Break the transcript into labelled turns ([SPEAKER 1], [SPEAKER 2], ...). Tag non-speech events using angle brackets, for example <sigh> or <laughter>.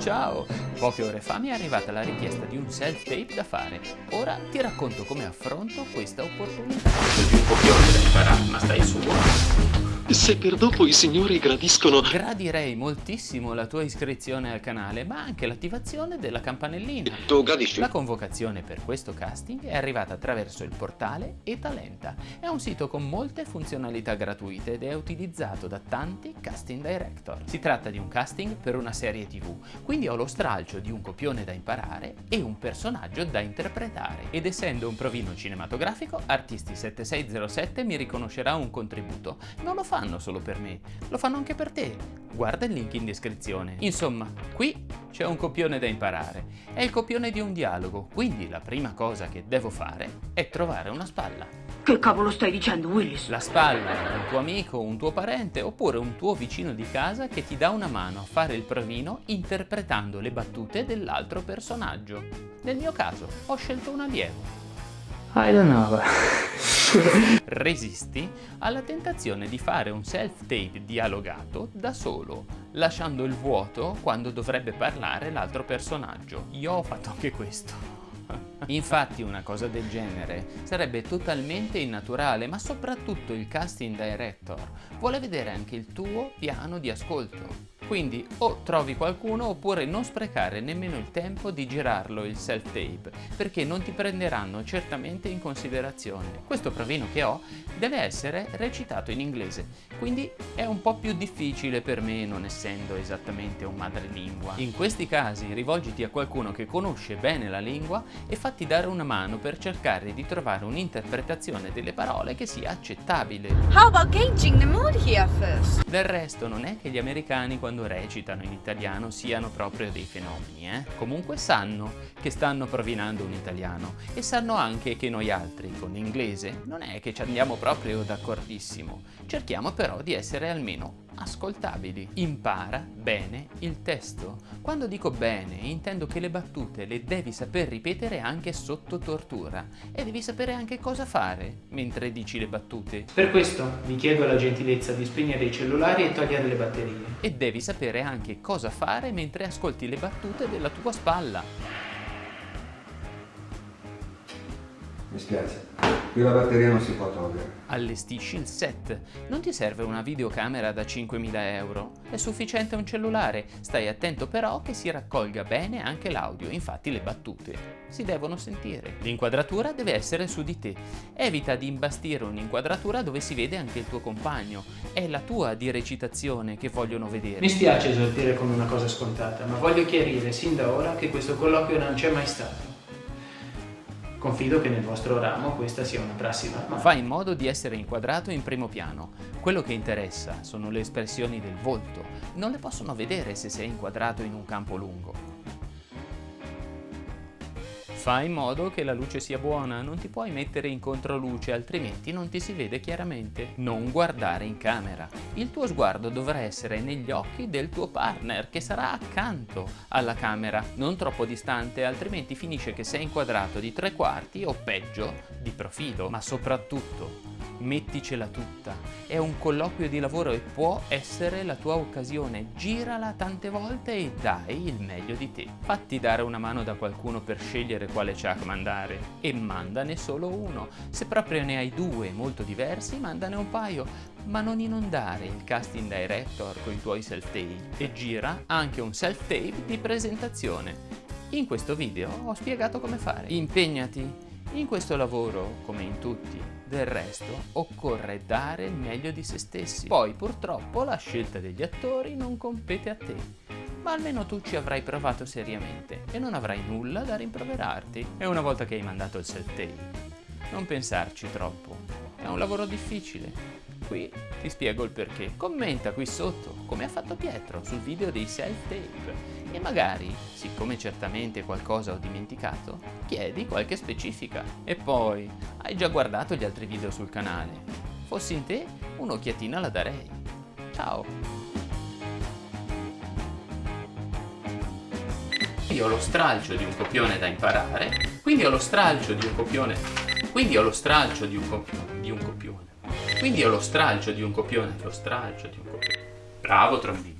[SPEAKER 1] Ciao! Poche ore fa mi è arrivata la richiesta di un self-tape da fare. Ora ti racconto come affronto questa opportunità.
[SPEAKER 2] Di un copione da imparare, ma stai su buono.
[SPEAKER 3] Se per dopo i signori gradiscono...
[SPEAKER 1] Gradirei moltissimo la tua iscrizione al canale, ma anche l'attivazione della campanellina.
[SPEAKER 3] Tu gradisci?
[SPEAKER 1] La convocazione per questo casting è arrivata attraverso il portale eTalenta. È un sito con molte funzionalità gratuite ed è utilizzato da tanti casting director. Si tratta di un casting per una serie tv, quindi ho lo stralcio di un copione da imparare e un personaggio da interpretare. Ed essendo un provino cinematografico, Artisti 7607 mi riconoscerà un contributo. Non lo fanno solo per me, lo fanno anche per te. Guarda il link in descrizione. Insomma, qui c'è un copione da imparare. È il copione di un dialogo, quindi la prima cosa che devo fare è trovare una spalla.
[SPEAKER 4] Che cavolo stai dicendo, Willis?
[SPEAKER 1] La spalla è un tuo amico, un tuo parente oppure un tuo vicino di casa che ti dà una mano a fare il provino interpretando le battute dell'altro personaggio. Nel mio caso ho scelto un allievo.
[SPEAKER 2] I don't know. <laughs>
[SPEAKER 1] Resisti alla tentazione di fare un self-tape dialogato da solo, lasciando il vuoto quando dovrebbe parlare l'altro personaggio. Io ho fatto anche questo. <laughs> Infatti una cosa del genere sarebbe totalmente innaturale, ma soprattutto il casting director vuole vedere anche il tuo piano di ascolto. Quindi o trovi qualcuno oppure non sprecare nemmeno il tempo di girarlo il self-tape, perché non ti prenderanno certamente in considerazione. Questo provino che ho deve essere recitato in inglese, quindi è un po' più difficile per me non essendo esattamente un madrelingua. In questi casi rivolgiti a qualcuno che conosce bene la lingua e fatti dare una mano per cercare di trovare un'interpretazione delle parole che sia accettabile.
[SPEAKER 5] How about gauging the mood here first?
[SPEAKER 1] Del resto non è che gli americani quando recitano in italiano siano proprio dei fenomeni, eh? Comunque sanno che stanno provinando un italiano e sanno anche che noi altri con l'inglese non è che ci andiamo proprio d'accordissimo. Cerchiamo però di essere almeno ascoltabili. Impara bene il testo. Quando dico bene intendo che le battute le devi saper ripetere anche sotto tortura e devi sapere anche cosa fare mentre dici le battute.
[SPEAKER 2] Per questo vi chiedo la gentilezza di spegnere i cellulari e togliere le batterie.
[SPEAKER 1] E devi sapere anche cosa fare mentre ascolti le battute della tua spalla.
[SPEAKER 6] Mi spiace, la batteria non si può togliere.
[SPEAKER 1] Allestisci il set. Non ti serve una videocamera da 5.000 euro. È sufficiente un cellulare. Stai attento però che si raccolga bene anche l'audio, infatti le battute si devono sentire. L'inquadratura deve essere su di te. Evita di imbastire un'inquadratura dove si vede anche il tuo compagno. È la tua di recitazione che vogliono vedere.
[SPEAKER 2] Mi spiace esortire con una cosa scontata, ma voglio chiarire sin da ora che questo colloquio non c'è mai stato. Confido che nel vostro ramo questa sia una prassi normale.
[SPEAKER 1] Fai in modo di essere inquadrato in primo piano. Quello che interessa sono le espressioni del volto. Non le possono vedere se sei inquadrato in un campo lungo. Fai in modo che la luce sia buona, non ti puoi mettere in controluce altrimenti non ti si vede chiaramente. Non guardare in camera. Il tuo sguardo dovrà essere negli occhi del tuo partner che sarà accanto alla camera, non troppo distante altrimenti finisce che sei inquadrato di tre quarti o peggio di profilo. Ma soprattutto metticela tutta. È un colloquio di lavoro e può essere la tua occasione. Girala tante volte e dai il meglio di te. Fatti dare una mano da qualcuno per scegliere quale chuck mandare e mandane solo uno. Se proprio ne hai due molto diversi, mandane un paio, ma non inondare il casting director con i tuoi self-tape e gira anche un self-tape di presentazione. In questo video ho spiegato come fare. Impegnati in questo lavoro, come in tutti, del resto, occorre dare il meglio di se stessi. Poi, purtroppo, la scelta degli attori non compete a te. Ma almeno tu ci avrai provato seriamente e non avrai nulla da rimproverarti. E una volta che hai mandato il self-tape, non pensarci troppo. È un lavoro difficile. Qui ti spiego il perché. Commenta qui sotto, come ha fatto Pietro sul video dei self-tape e magari, siccome certamente qualcosa ho dimenticato, chiedi qualche specifica. E poi, hai già guardato gli altri video sul canale? Fossi in te, un'occhiatina la darei. Ciao! Quindi ho lo stralcio di un copione da imparare, quindi ho lo stralcio di un copione, quindi ho lo stralcio di un copione, di un copione, quindi ho lo stralcio di un copione, lo stralcio di un copione. Bravo trombino!